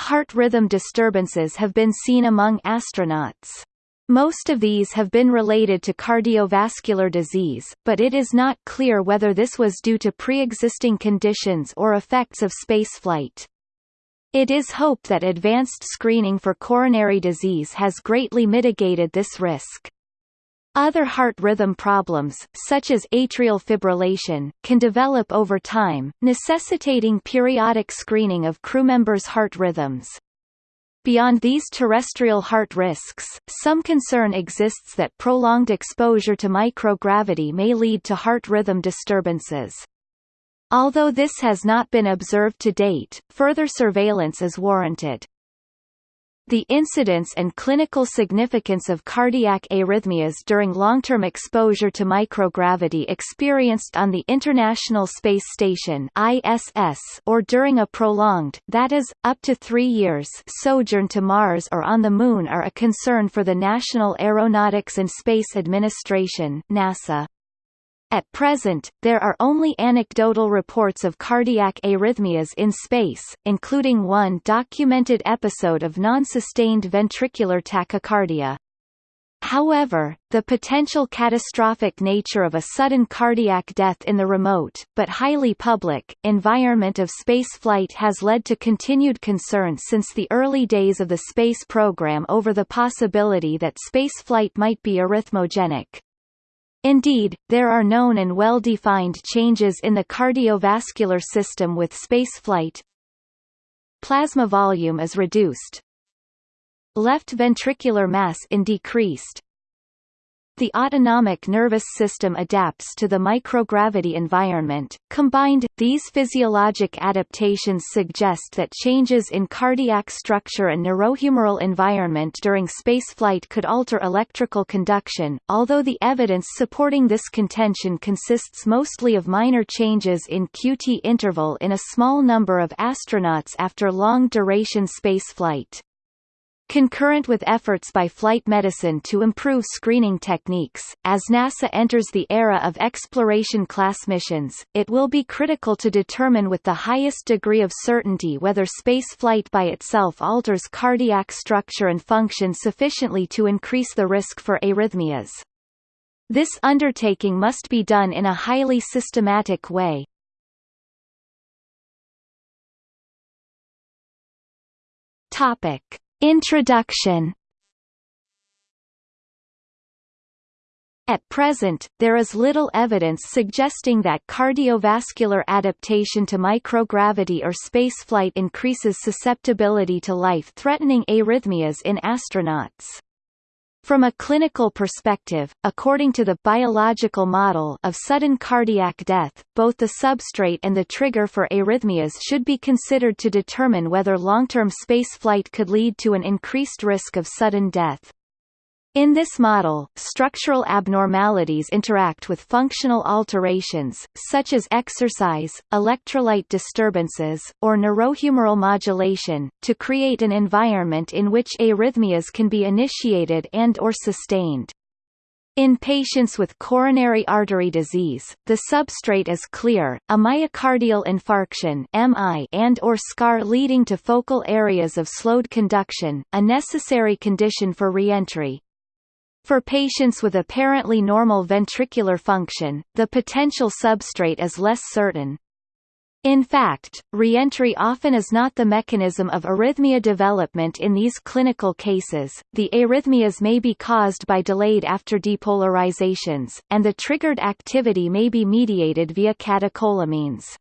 heart rhythm disturbances have been seen among astronauts. Most of these have been related to cardiovascular disease, but it is not clear whether this was due to pre-existing conditions or effects of spaceflight. It is hoped that advanced screening for coronary disease has greatly mitigated this risk. Other heart rhythm problems, such as atrial fibrillation, can develop over time, necessitating periodic screening of crewmembers' heart rhythms. Beyond these terrestrial heart risks, some concern exists that prolonged exposure to microgravity may lead to heart rhythm disturbances. Although this has not been observed to date, further surveillance is warranted. The incidence and clinical significance of cardiac arrhythmias during long-term exposure to microgravity experienced on the International Space Station ISS or during a prolonged that is, up to three years sojourn to Mars or on the Moon are a concern for the National Aeronautics and Space Administration NASA. At present, there are only anecdotal reports of cardiac arrhythmias in space, including one documented episode of non-sustained ventricular tachycardia. However, the potential catastrophic nature of a sudden cardiac death in the remote, but highly public, environment of spaceflight has led to continued concern since the early days of the space program over the possibility that spaceflight might be arrhythmogenic. Indeed, there are known and well-defined changes in the cardiovascular system with spaceflight. Plasma volume is reduced. Left ventricular mass in decreased. The autonomic nervous system adapts to the microgravity environment. Combined, these physiologic adaptations suggest that changes in cardiac structure and neurohumoral environment during spaceflight could alter electrical conduction, although the evidence supporting this contention consists mostly of minor changes in QT interval in a small number of astronauts after long-duration spaceflight. Concurrent with efforts by flight medicine to improve screening techniques, as NASA enters the era of exploration-class missions, it will be critical to determine with the highest degree of certainty whether spaceflight by itself alters cardiac structure and function sufficiently to increase the risk for arrhythmias. This undertaking must be done in a highly systematic way. Topic. Introduction At present, there is little evidence suggesting that cardiovascular adaptation to microgravity or spaceflight increases susceptibility to life-threatening arrhythmias in astronauts. From a clinical perspective, according to the biological model of sudden cardiac death, both the substrate and the trigger for arrhythmias should be considered to determine whether long-term spaceflight could lead to an increased risk of sudden death. In this model, structural abnormalities interact with functional alterations, such as exercise, electrolyte disturbances, or neurohumoral modulation, to create an environment in which arrhythmias can be initiated and or sustained. In patients with coronary artery disease, the substrate is clear, a myocardial infarction MI and or scar leading to focal areas of slowed conduction, a necessary condition for reentry. For patients with apparently normal ventricular function, the potential substrate is less certain. In fact, reentry often is not the mechanism of arrhythmia development in these clinical cases. The arrhythmias may be caused by delayed after depolarizations, and the triggered activity may be mediated via catecholamines.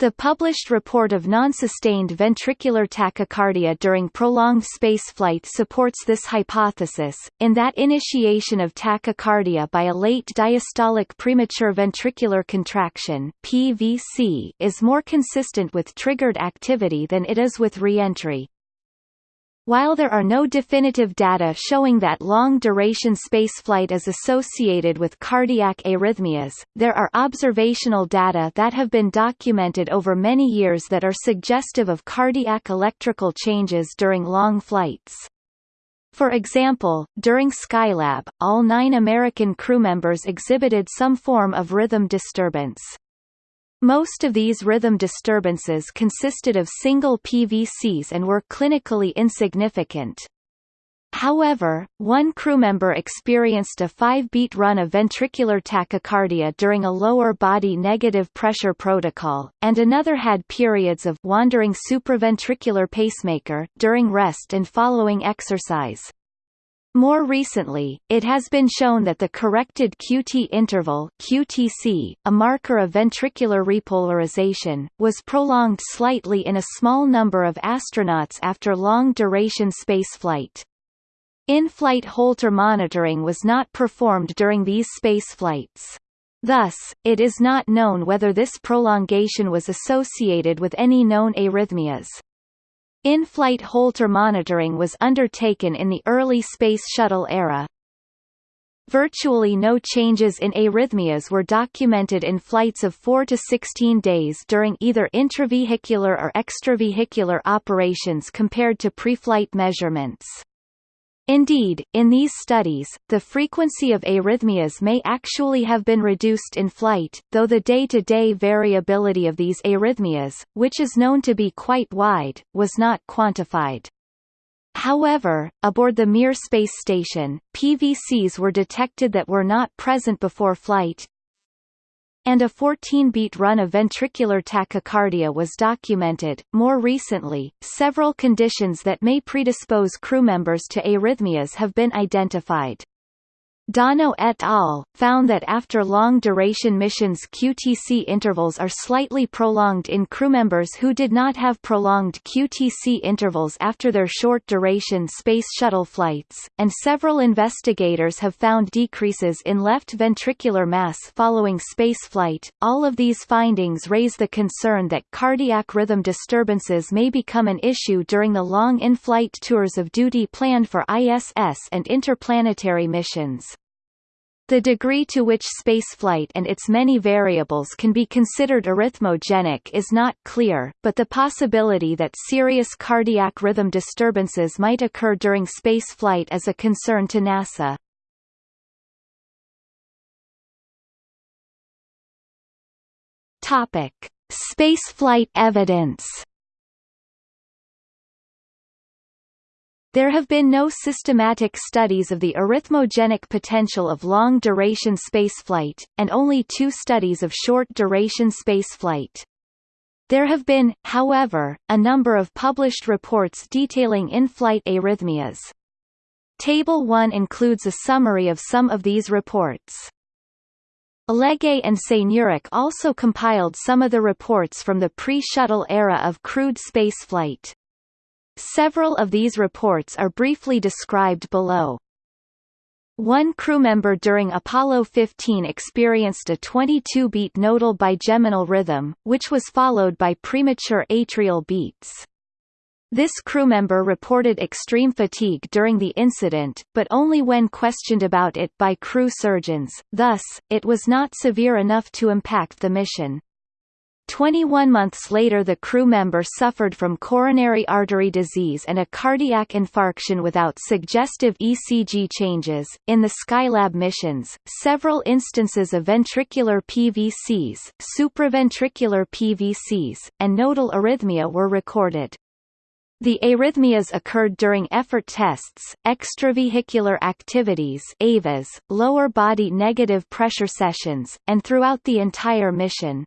The published report of non-sustained ventricular tachycardia during prolonged spaceflight supports this hypothesis, in that initiation of tachycardia by a late diastolic premature ventricular contraction PVC is more consistent with triggered activity than it is with reentry. While there are no definitive data showing that long-duration spaceflight is associated with cardiac arrhythmias, there are observational data that have been documented over many years that are suggestive of cardiac electrical changes during long flights. For example, during Skylab, all nine American crew members exhibited some form of rhythm disturbance. Most of these rhythm disturbances consisted of single PVCs and were clinically insignificant. However, one crewmember experienced a 5-beat run of ventricular tachycardia during a lower body negative pressure protocol, and another had periods of wandering supraventricular pacemaker during rest and following exercise. More recently, it has been shown that the corrected QT interval QTC, a marker of ventricular repolarization, was prolonged slightly in a small number of astronauts after long-duration spaceflight. In-flight Holter monitoring was not performed during these spaceflights. Thus, it is not known whether this prolongation was associated with any known arrhythmias. In-flight Holter monitoring was undertaken in the early Space Shuttle era. Virtually no changes in arrhythmias were documented in flights of 4 to 16 days during either intravehicular or extravehicular operations compared to pre-flight measurements. Indeed, in these studies, the frequency of arrhythmias may actually have been reduced in flight, though the day-to-day -day variability of these arrhythmias, which is known to be quite wide, was not quantified. However, aboard the Mir space station, PVCs were detected that were not present before flight, and a 14-beat run of ventricular tachycardia was documented. More recently, several conditions that may predispose crew members to arrhythmias have been identified. D'Aunno et al. found that after long-duration missions QTC intervals are slightly prolonged in crewmembers who did not have prolonged QTC intervals after their short-duration Space Shuttle flights, and several investigators have found decreases in left ventricular mass following spaceflight. All of these findings raise the concern that cardiac rhythm disturbances may become an issue during the long in-flight tours of duty planned for ISS and interplanetary missions. The degree to which spaceflight and its many variables can be considered arrhythmogenic is not clear, but the possibility that serious cardiac rhythm disturbances might occur during spaceflight is a concern to NASA. Topic: Spaceflight evidence. There have been no systematic studies of the arrhythmogenic potential of long-duration spaceflight, and only two studies of short-duration spaceflight. There have been, however, a number of published reports detailing in-flight arrhythmias. Table 1 includes a summary of some of these reports. Leguay and Seigneuric also compiled some of the reports from the pre-shuttle era of crewed spaceflight. Several of these reports are briefly described below. One crewmember during Apollo 15 experienced a 22-beat nodal bigeminal rhythm, which was followed by premature atrial beats. This crewmember reported extreme fatigue during the incident, but only when questioned about it by crew surgeons, thus, it was not severe enough to impact the mission. 21 months later the crew member suffered from coronary artery disease and a cardiac infarction without suggestive ECG changes. In the Skylab missions, several instances of ventricular PVCs, supraventricular PVCs, and nodal arrhythmia were recorded. The arrhythmias occurred during effort tests, extravehicular activities EVAs, lower body negative pressure sessions, and throughout the entire mission.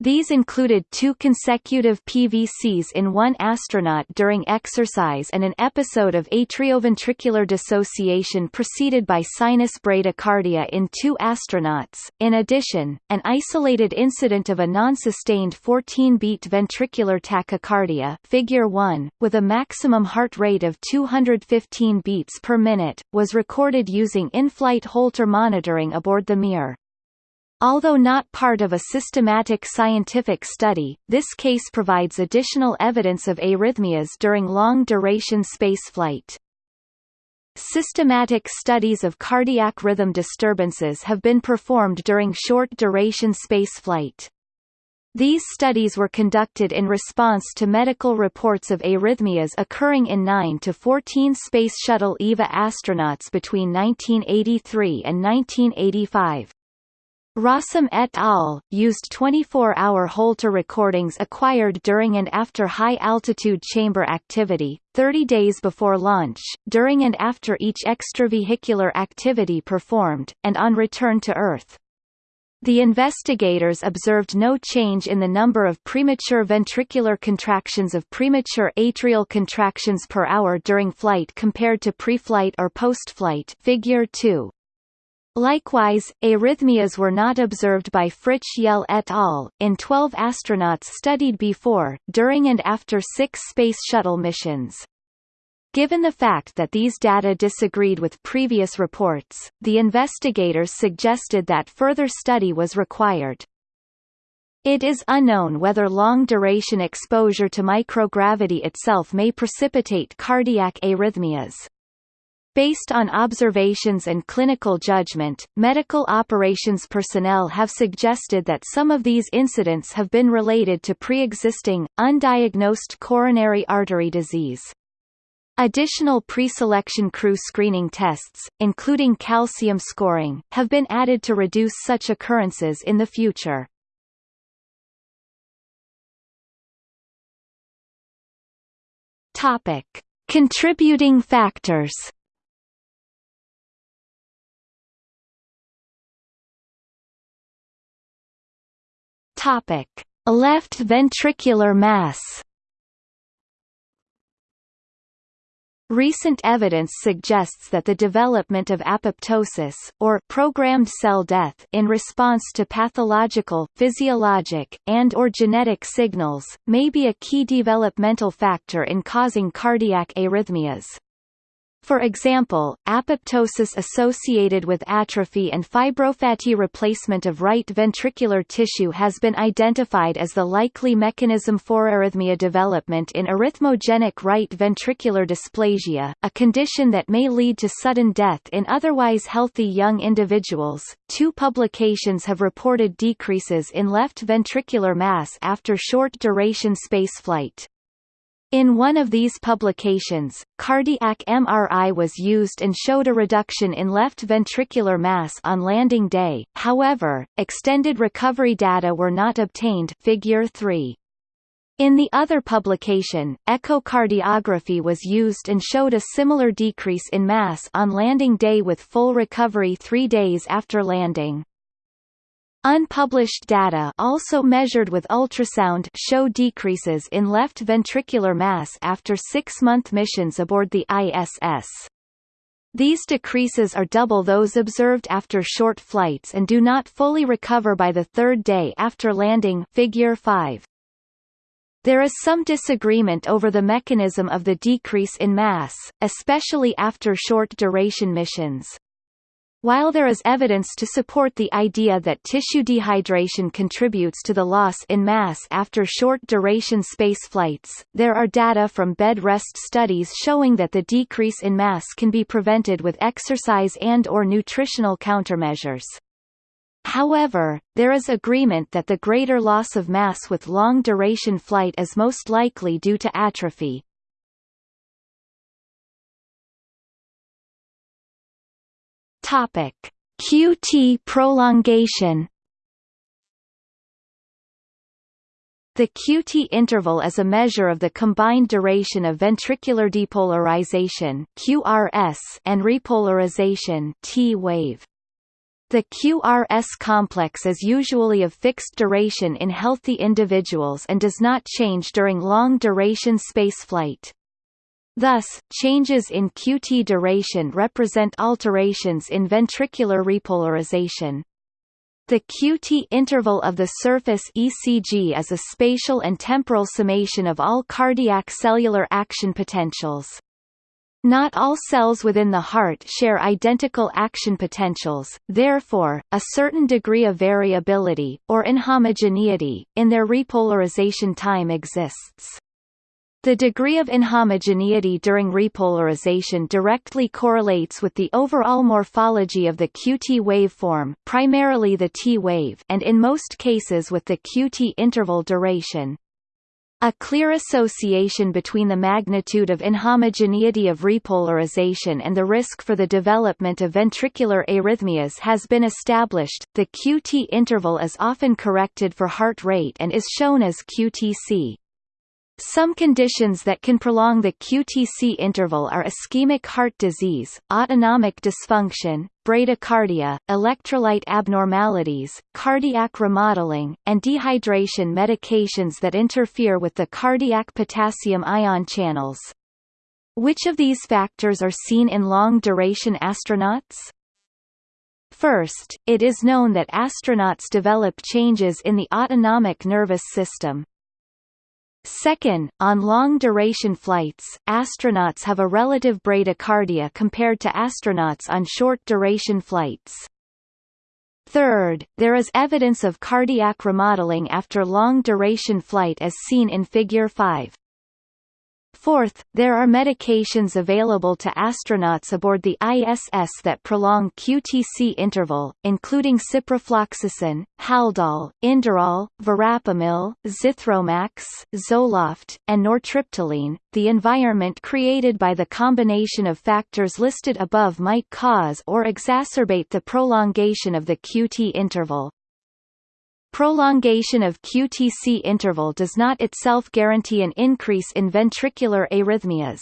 These included two consecutive PVCs in one astronaut during exercise and an episode of atrioventricular dissociation preceded by sinus bradycardia in two astronauts. In addition, an isolated incident of a non-sustained 14-beat ventricular tachycardia figure 1, with a maximum heart rate of 215 beats per minute, was recorded using in-flight Holter monitoring aboard the Mir. Although not part of a systematic scientific study, this case provides additional evidence of arrhythmias during long-duration spaceflight. Systematic studies of cardiac rhythm disturbances have been performed during short-duration spaceflight. These studies were conducted in response to medical reports of arrhythmias occurring in 9 to 14 Space Shuttle EVA astronauts between 1983 and 1985. Rossum et al. used 24-hour Holter recordings acquired during and after high-altitude chamber activity, 30 days before launch, during and after each extravehicular activity performed, and on return to Earth. The investigators observed no change in the number of premature ventricular contractions of premature atrial contractions per hour during flight compared to pre-flight or post-flight figure 2. Likewise, arrhythmias were not observed by Fritsch-Yelle et al. in 12 astronauts studied before, during and after six Space Shuttle missions. Given the fact that these data disagreed with previous reports, the investigators suggested that further study was required. It is unknown whether long-duration exposure to microgravity itself may precipitate cardiac arrhythmias. Based on observations and clinical judgment, medical operations personnel have suggested that some of these incidents have been related to pre-existing, undiagnosed coronary artery disease. Additional pre-selection crew screening tests, including calcium scoring, have been added to reduce such occurrences in the future. Topic: Contributing factors. Topic: Left ventricular mass. Recent evidence suggests that the development of apoptosis, or programmed cell death in response to pathological, physiologic, and or genetic signals, may be a key developmental factor in causing cardiac arrhythmias. For example, apoptosis associated with atrophy and fibrofatty replacement of right ventricular tissue has been identified as the likely mechanism for arrhythmia development in arrhythmogenic right ventricular dysplasia, a condition that may lead to sudden death in otherwise healthy young individuals. Two publications have reported decreases in left ventricular mass after short-duration spaceflight. In one of these publications, cardiac MRI was used and showed a reduction in left ventricular mass on landing day, however, extended recovery data were not obtained figure 3. In the other publication, echocardiography was used and showed a similar decrease in mass on landing day with full recovery three days after landing. Unpublished data also measured with ultrasound show decreases in left ventricular mass after six-month missions aboard the ISS. These decreases are double those observed after short flights and do not fully recover by the third day after landing figure 5. There is some disagreement over the mechanism of the decrease in mass, especially after short-duration missions. While there is evidence to support the idea that tissue dehydration contributes to the loss in mass after short-duration space flights, there are data from bed rest studies showing that the decrease in mass can be prevented with exercise and or nutritional countermeasures. However, there is agreement that the greater loss of mass with long-duration flight is most likely due to atrophy, Topic: QT prolongation. The QT interval is a measure of the combined duration of ventricular depolarization (QRS) and repolarization (T-wave). The QRS complex is usually of fixed duration in healthy individuals and does not change during long-duration spaceflight. Thus, changes in QT duration represent alterations in ventricular repolarization. The QT interval of the surface ECG is a spatial and temporal summation of all cardiac cellular action potentials. Not all cells within the heart share identical action potentials, therefore, a certain degree of variability, or inhomogeneity, in their repolarization time exists. The degree of inhomogeneity during repolarization directly correlates with the overall morphology of the QT waveform primarily the T wave and in most cases with the QT interval duration. A clear association between the magnitude of inhomogeneity of repolarization and the risk for the development of ventricular arrhythmias has been established. The QT interval is often corrected for heart rate and is shown as QTC. Some conditions that can prolong the QTC interval are ischemic heart disease, autonomic dysfunction, bradycardia, electrolyte abnormalities, cardiac remodeling, and dehydration medications that interfere with the cardiac potassium ion channels. Which of these factors are seen in long-duration astronauts? First, it is known that astronauts develop changes in the autonomic nervous system, Second, on long-duration flights, astronauts have a relative bradycardia compared to astronauts on short-duration flights. Third, there is evidence of cardiac remodeling after long-duration flight as seen in Figure 5. Fourth, there are medications available to astronauts aboard the ISS that prolong QTC interval, including ciprofloxacin, Haldol, Inderal, Verapamil, Zithromax, Zoloft, and nortriptyline. The environment created by the combination of factors listed above might cause or exacerbate the prolongation of the QT interval. Prolongation of QTC interval does not itself guarantee an increase in ventricular arrhythmias.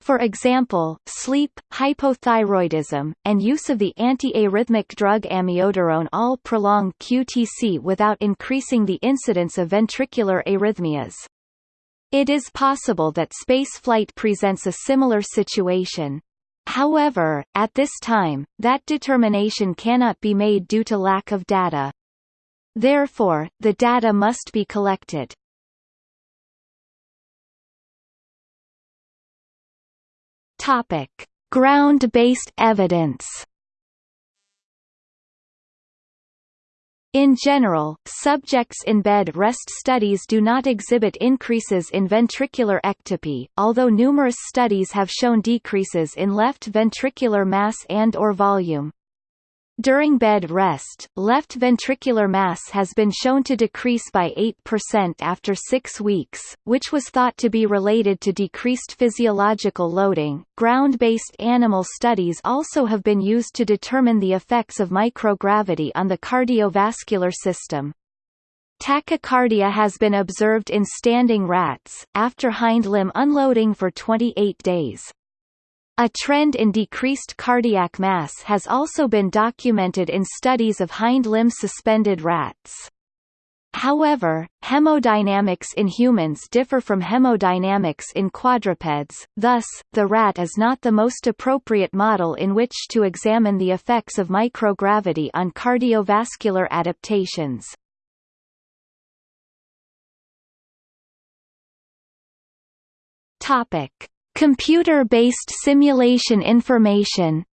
For example, sleep, hypothyroidism, and use of the antiarrhythmic drug amiodarone all prolong QTC without increasing the incidence of ventricular arrhythmias. It is possible that spaceflight presents a similar situation. However, at this time, that determination cannot be made due to lack of data. Therefore, the data must be collected. Topic: Ground-based evidence. In general, subjects in bed rest studies do not exhibit increases in ventricular ectopy, although numerous studies have shown decreases in left ventricular mass and or volume. During bed rest, left ventricular mass has been shown to decrease by 8% after six weeks, which was thought to be related to decreased physiological loading. Ground based animal studies also have been used to determine the effects of microgravity on the cardiovascular system. Tachycardia has been observed in standing rats, after hind limb unloading for 28 days. A trend in decreased cardiac mass has also been documented in studies of hind limb suspended rats. However, hemodynamics in humans differ from hemodynamics in quadrupeds, thus, the rat is not the most appropriate model in which to examine the effects of microgravity on cardiovascular adaptations. Topic. Computer-based simulation information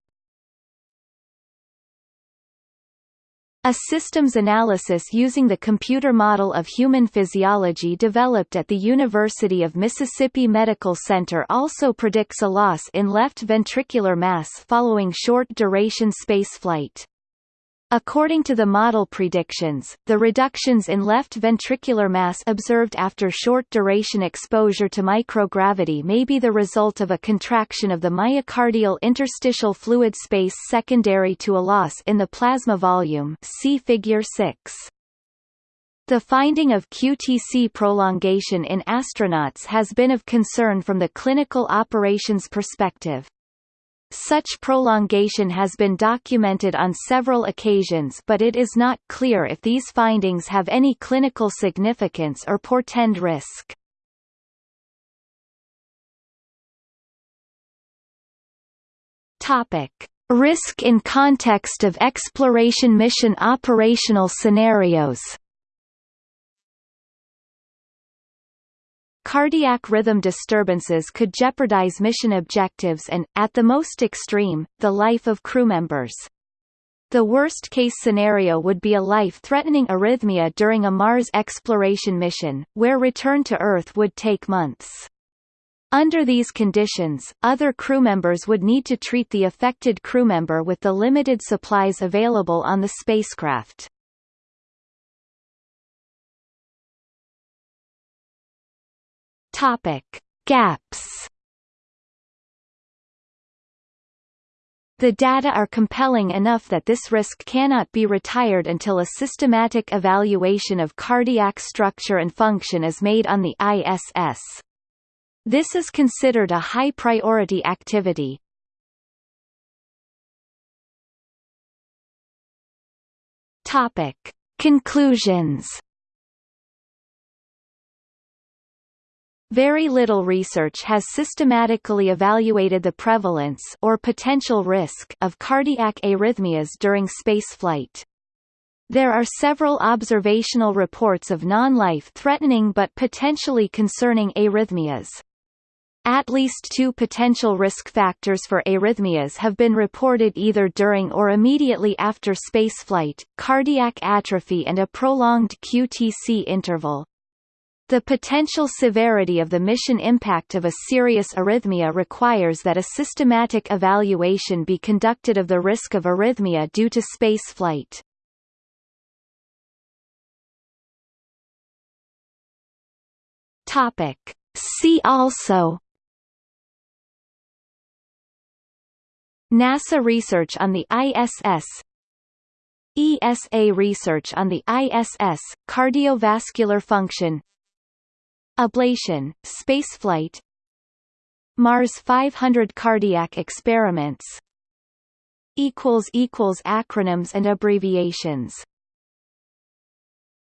A systems analysis using the computer model of human physiology developed at the University of Mississippi Medical Center also predicts a loss in left ventricular mass following short-duration spaceflight. According to the model predictions, the reductions in left ventricular mass observed after short-duration exposure to microgravity may be the result of a contraction of the myocardial interstitial fluid space secondary to a loss in the plasma volume see Figure 6. The finding of QTC prolongation in astronauts has been of concern from the clinical operations perspective. Such prolongation has been documented on several occasions but it is not clear if these findings have any clinical significance or portend risk. Topic: Risk in context of exploration mission operational scenarios Cardiac rhythm disturbances could jeopardize mission objectives and, at the most extreme, the life of crew members. The worst-case scenario would be a life-threatening arrhythmia during a Mars exploration mission, where return to Earth would take months. Under these conditions, other crew members would need to treat the affected crewmember with the limited supplies available on the spacecraft. Topic: Gaps. The data are compelling enough that this risk cannot be retired until a systematic evaluation of cardiac structure and function is made on the ISS. This is considered a high-priority activity. Topic. Conclusions Very little research has systematically evaluated the prevalence or potential risk of cardiac arrhythmias during spaceflight. There are several observational reports of non-life-threatening but potentially concerning arrhythmias. At least two potential risk factors for arrhythmias have been reported either during or immediately after spaceflight, cardiac atrophy and a prolonged QTC interval. The potential severity of the mission impact of a serious arrhythmia requires that a systematic evaluation be conducted of the risk of arrhythmia due to spaceflight. Topic. See also NASA research on the ISS ESA research on the ISS, cardiovascular function Ablation, spaceflight Mars 500 cardiac experiments Acronyms and abbreviations